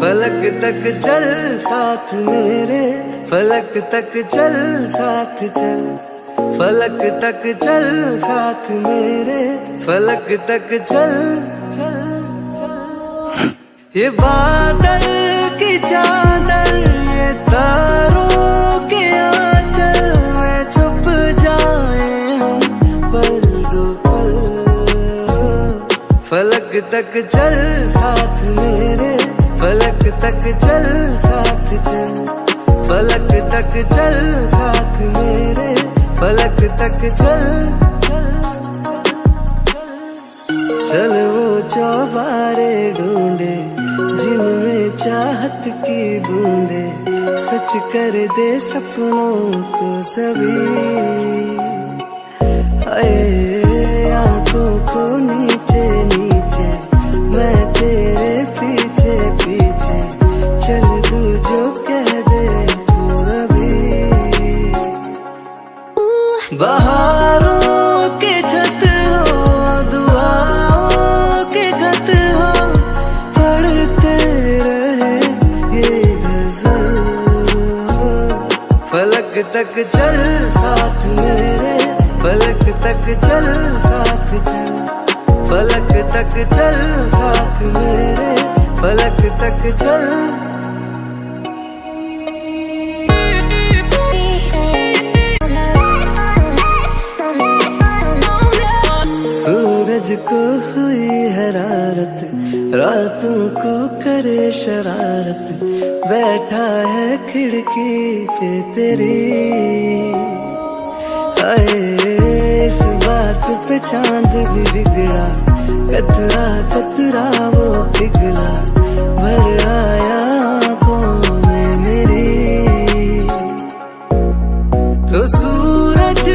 फलक तक चल साथ मेरे, फलक तक चल साथ चल। फलक तक चल साथ मेरे, फलक तक चल चल चल। ये बादल की चादर, ये तारों के आंचल में छुप जाए हम पल दो पल। फलक तक चल साथ मेरे फलक तक चल साथ चल। फलक तक चल साथ मेरे। फलक तक चल चल वो चौबारे ढूंढे, जिनमें चाहत की बूंदे। सच कर दे सपनों को सभी। हाय। बहारों के छत हो, दुआओं के खत हो, पढ़ते रहे ये गज़ल फलक तक चल साथ मेरे, फलक तक चल साथ चल। फलक तक चल साथ मेरे, फलक तक चल सूरज को हुई हरारत, रातों को करे शरारत, बैठा है खिड़की पे तेरी। इस बात पे चाँद भी बिगड़ा, कतरा कतरा वो पिघला, भर आया आँखों में मेरी। तो सूरज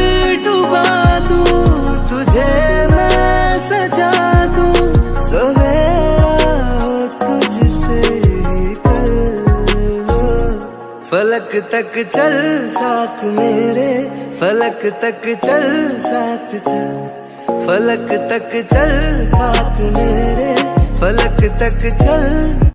फलक तक चल साथ मेरे, फलक तक चल साथ चल। फलक तक चल साथ मेरे, फलक तक चल।